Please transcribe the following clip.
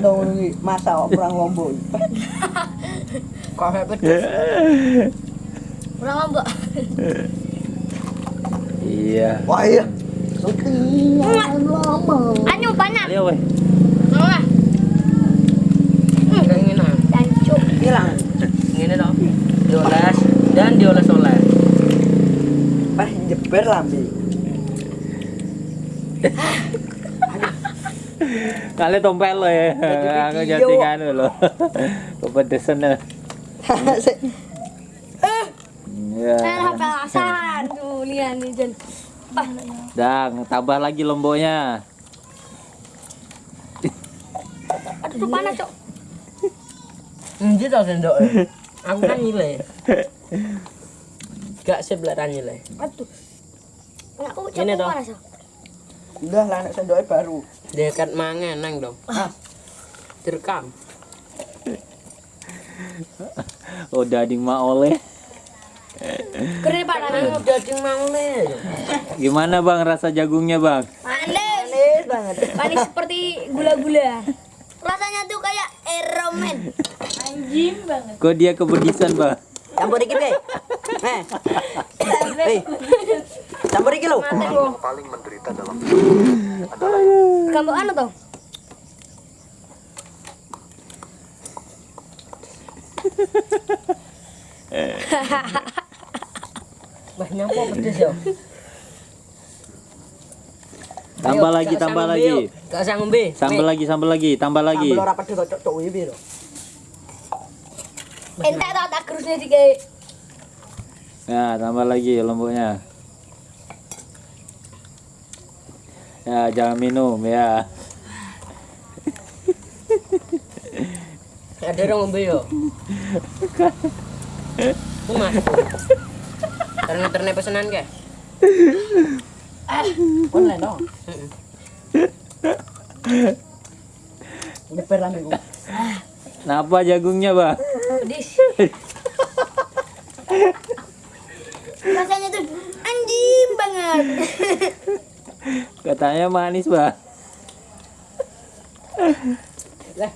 dong iki masa kok kurang lombok. Kafe pedes. Kurang lombok. Iya. Wah iya. Anyu panas. Ayo weh. Wah. Hilang. Ngene dong. Dioles dan dioles-oles. Pas jeber lambe. Kali tompel lo ya. Aku jadi kan lo. Kepedesan ya. Ya. Eh, HP asan. Tuh, lihat nih, Jan. Ah, Dang, tambah lagi lomboknya. aduh, tuh panas, Cok. Endi to sendok. Aku kan nyile. Gak sebelah nyile. Aduh. Ini cok toh. panas, Cok. Udah lah nek sendoknya baru. Dekat mangan nang dong. Direkam. Oh, dading mak oleh. Keren Pak Nani. Daging mangle. Gimana bang rasa jagungnya bang? Manis. Manis banget. Manis seperti gula-gula. Rasanya tuh kayak eromen. Anjing banget. Kok dia kebedisan bang? Campur dikit deh. Eh. Campur dikit lo. Kamu anu toh? Pedes yo. Tambah lagi, tambah lagi. Gak usah ngombe. Sambal lagi, sambal lagi, tambah lagi. Sambel ora pedes kok cok cok wibi lho. Ente tak tak kerusnya. Ya, tambah lagi lomboknya. Ya, jangan minum ya. Ada orang ngombe yo. Ku mas. Karena ternet pesanan ke? Online dong. Jeber lambe ku. Napa jagungnya bang? Pedis. Rasanya tuh anjing banget. Katanya manis bang. Lah.